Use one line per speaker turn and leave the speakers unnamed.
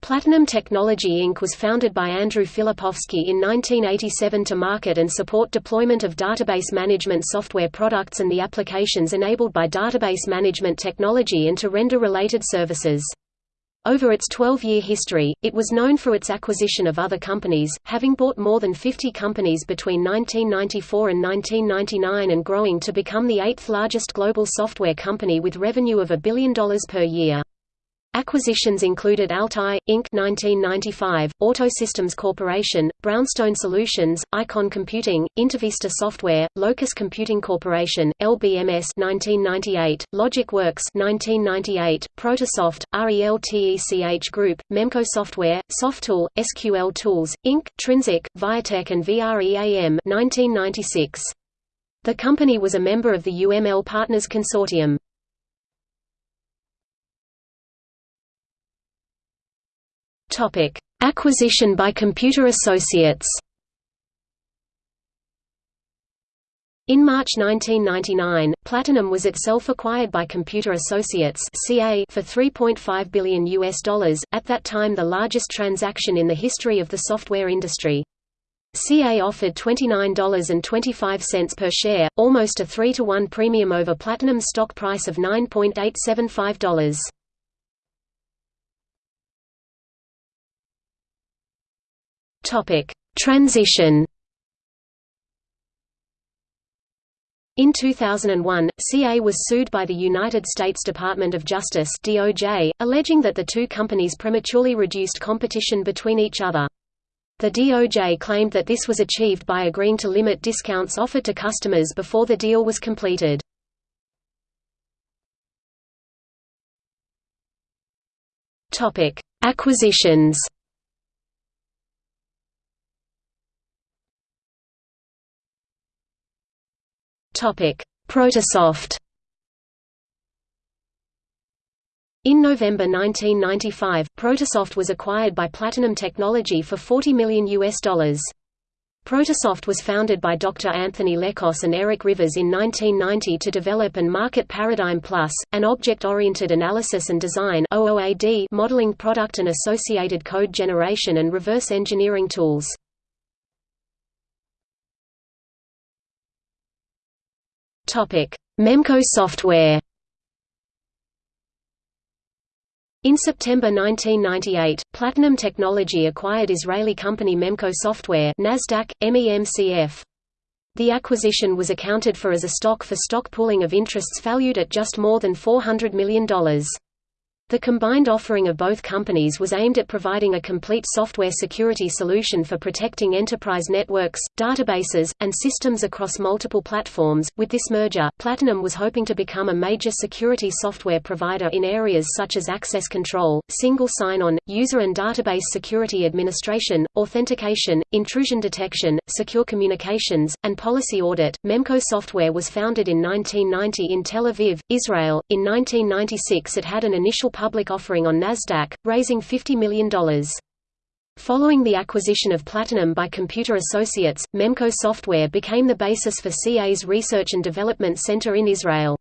Platinum Technology Inc. was founded by Andrew Filipowski in 1987 to market and support deployment of database management software products and the applications enabled by database management technology and to render related services. Over its 12-year history, it was known for its acquisition of other companies, having bought more than 50 companies between 1994 and 1999 and growing to become the eighth largest global software company with revenue of a billion dollars per year. Acquisitions included Altai, Inc. 1995, Autosystems Corporation, Brownstone Solutions, Icon Computing, Intervista Software, Locus Computing Corporation, LBMS 1998, LogicWorks 1998, Protosoft, RELTECH Group, Memco Software, Softool, SQL Tools, Inc., Trinzic, Viatech and VREAM 1996. The company was a member of the UML Partners Consortium. Topic: Acquisition by Computer Associates. In March 1999, Platinum was itself acquired by Computer Associates (CA) for 3.5 billion US dollars, at that time the largest transaction in the history of the software industry. CA offered $29.25 per share, almost a 3 to 1 premium over Platinum's stock price of $9.875. Topic: Transition. In 2001, CA was sued by the United States Department of Justice (DOJ), alleging that the two companies prematurely reduced competition between each other. The DOJ claimed that this was achieved by agreeing to limit discounts offered to customers before the deal was completed. Topic: Acquisitions. Protosoft In November 1995, Protosoft was acquired by Platinum Technology for 40 million US dollars. Protosoft was founded by Dr. Anthony Lekos and Eric Rivers in 1990 to develop and market Paradigm Plus, an object-oriented analysis and design modeling product and associated code generation and reverse engineering tools. Memco Software In September 1998, Platinum Technology acquired Israeli company Memco Software NASDAQ, MEMCF. The acquisition was accounted for as a stock-for-stock -stock pooling of interests valued at just more than $400 million. The combined offering of both companies was aimed at providing a complete software security solution for protecting enterprise networks, databases, and systems across multiple platforms. With this merger, Platinum was hoping to become a major security software provider in areas such as access control, single sign-on, user and database security administration, authentication, intrusion detection, secure communications, and policy audit. Memco Software was founded in 1990 in Tel Aviv, Israel. In 1996 it had an initial public offering on Nasdaq, raising $50 million. Following the acquisition of Platinum by Computer Associates, Memco Software became the basis for CA's Research and Development Center in Israel.